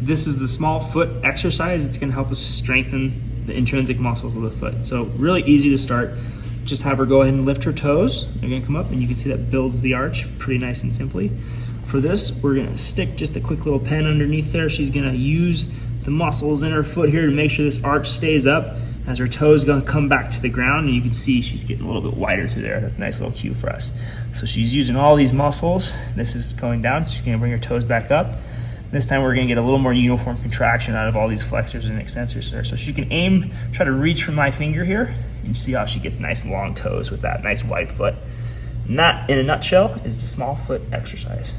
this is the small foot exercise. It's gonna help us strengthen the intrinsic muscles of the foot. So really easy to start. Just have her go ahead and lift her toes. They're gonna come up and you can see that builds the arch pretty nice and simply. For this, we're gonna stick just a quick little pen underneath there. She's gonna use the muscles in her foot here to make sure this arch stays up as her toes gonna come back to the ground and you can see she's getting a little bit wider through there. That's a nice little cue for us. So she's using all these muscles. This is going down, so she's gonna bring her toes back up. This time we're gonna get a little more uniform contraction out of all these flexors and extensors there. So she can aim, try to reach from my finger here, and see how she gets nice long toes with that nice wide foot. And that, in a nutshell, is the small foot exercise.